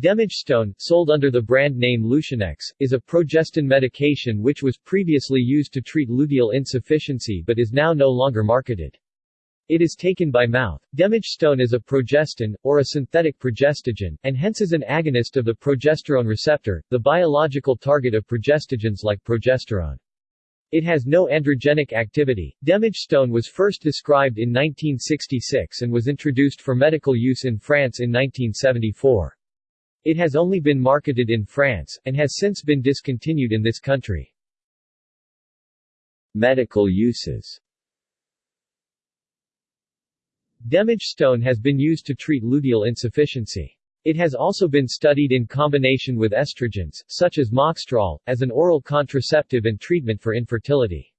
Demegestone, sold under the brand name Lutionex, is a progestin medication which was previously used to treat luteal insufficiency but is now no longer marketed. It is taken by mouth. Demegestone is a progestin, or a synthetic progestogen, and hence is an agonist of the progesterone receptor, the biological target of progestogens like progesterone. It has no androgenic activity. Demegestone was first described in 1966 and was introduced for medical use in France in 1974. It has only been marketed in France, and has since been discontinued in this country. Medical uses Demegestone has been used to treat luteal insufficiency. It has also been studied in combination with estrogens, such as moxestrol, as an oral contraceptive and treatment for infertility.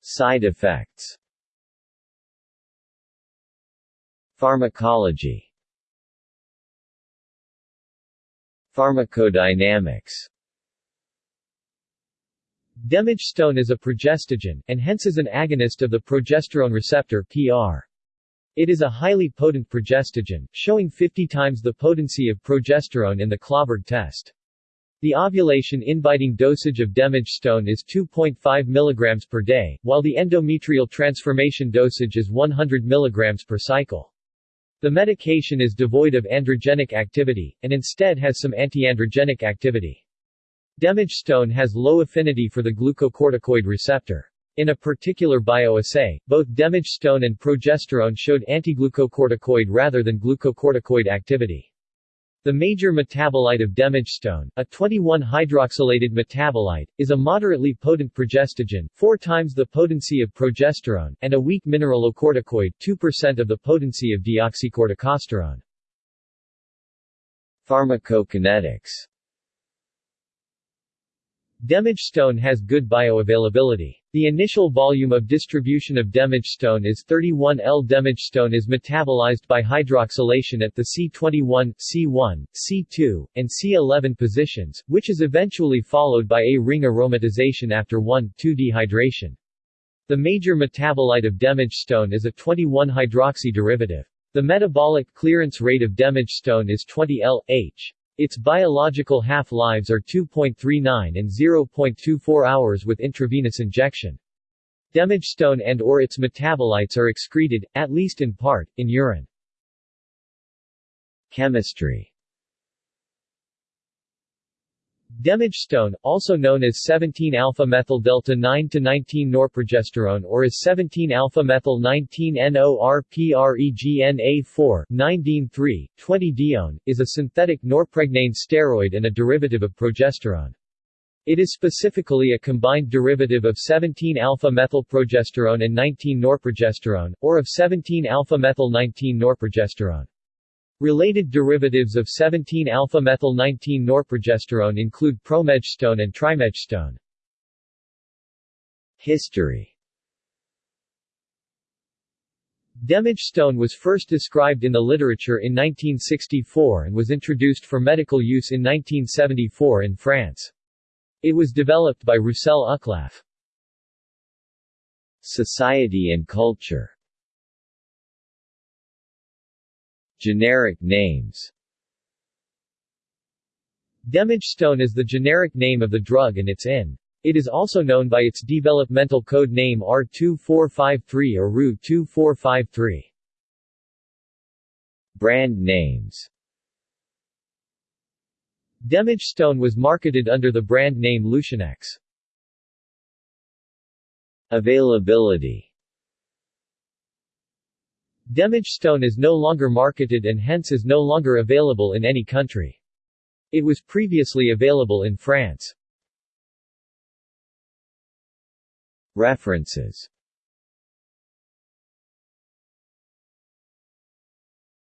Side effects Pharmacology Pharmacodynamics Demegestone is a progestogen, and hence is an agonist of the progesterone receptor PR. It is a highly potent progestogen, showing 50 times the potency of progesterone in the Clauberg test. The ovulation-inhibiting dosage of demegestone is 2.5 mg per day, while the endometrial transformation dosage is 100 mg per cycle. The medication is devoid of androgenic activity, and instead has some antiandrogenic activity. Demegestone has low affinity for the glucocorticoid receptor. In a particular bioassay, both demegestone and progesterone showed antiglucocorticoid rather than glucocorticoid activity. The major metabolite of demegestone, a 21-hydroxylated metabolite, is a moderately potent progestogen, four times the potency of progesterone, and a weak mineralocorticoid, 2% of the potency of deoxycorticosterone. Pharmacokinetics Demegestone has good bioavailability. The initial volume of distribution of demegestone is 31 L. Demegestone is metabolized by hydroxylation at the C21, C1, C2, and C11 positions, which is eventually followed by a ring aromatization after 1,2 dehydration. The major metabolite of demegestone is a 21-hydroxy derivative. The metabolic clearance rate of demegestone is 20 L, H. Its biological half-lives are 2.39 and 0.24 hours with intravenous injection. Demegestone and or its metabolites are excreted, at least in part, in urine. Chemistry Demegestone, also known as 17-alpha-methyl-delta-9-19-norprogesterone or as 17-alpha-methyl-19-NORPREGNA4 9-DIN-3, 20-dione, is a synthetic norpregnane steroid and a derivative of progesterone. It is specifically a combined derivative of 17-alpha-methylprogesterone and 19-norprogesterone, or of 17-alpha-methyl-19-norprogesterone. Related derivatives of 17-alpha-methyl-19-norprogesterone include promegestone and trimegestone. History Demegestone was first described in the literature in 1964 and was introduced for medical use in 1974 in France. It was developed by Roussel Uclaf. Society and culture Generic names Demegestone is the generic name of the drug and its INN. It is also known by its developmental code name R2453 or RU2453. Brand names Demegestone was marketed under the brand name Lutionex. Availability Demegestone is no longer marketed and hence is no longer available in any country. It was previously available in France. References